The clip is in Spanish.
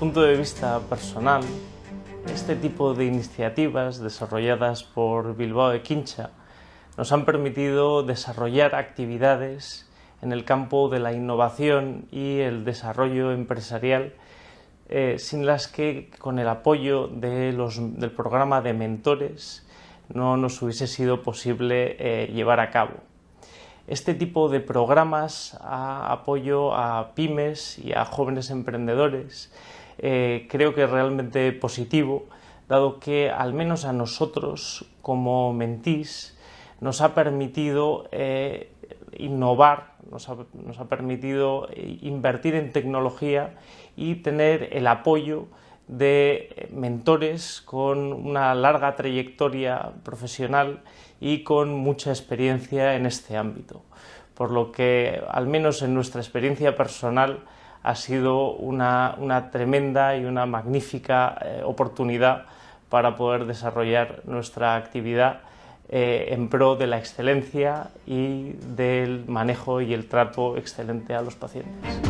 punto de vista personal, este tipo de iniciativas desarrolladas por Bilbao de Quincha nos han permitido desarrollar actividades en el campo de la innovación y el desarrollo empresarial eh, sin las que con el apoyo de del programa de mentores no nos hubiese sido posible eh, llevar a cabo. Este tipo de programas a apoyo a pymes y a jóvenes emprendedores eh, creo que es realmente positivo, dado que al menos a nosotros como mentís nos ha permitido innovar, nos ha, permitido invertir en tecnología y tener el apoyo de mentores con una larga trayectoria profesional y con mucha experiencia en este ámbito. Por lo que, al menos en nuestra experiencia personal, ha sido una, tremenda y una magnífica eh, oportunidad para poder desarrollar nuestra actividad eh, en pro de la excelencia y del manejo y el trato excelente a los pacientes.